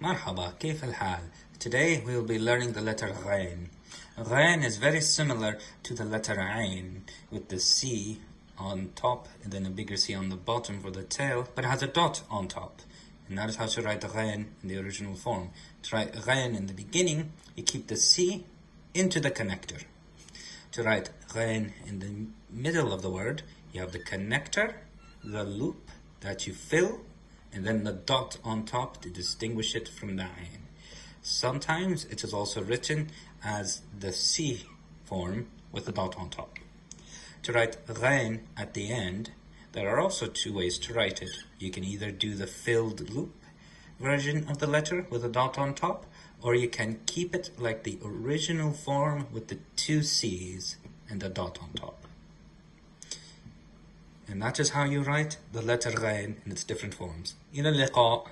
مرحبا كيف الحال? Today we will be learning the letter غين. غين is very similar to the letter عين with the C on top and then a bigger C on the bottom for the tail but it has a dot on top. And that is how to write غين in the original form. To write غين in the beginning, you keep the C into the connector. To write غين in the middle of the word, you have the connector, the loop that you fill and then the dot on top to distinguish it from the ain. Sometimes it is also written as the C form with the dot on top. To write ghain at the end, there are also two ways to write it. You can either do the filled loop version of the letter with a dot on top, or you can keep it like the original form with the two C's and a dot on top. And that is how you write the letter غين in its different forms. إلى اللقاء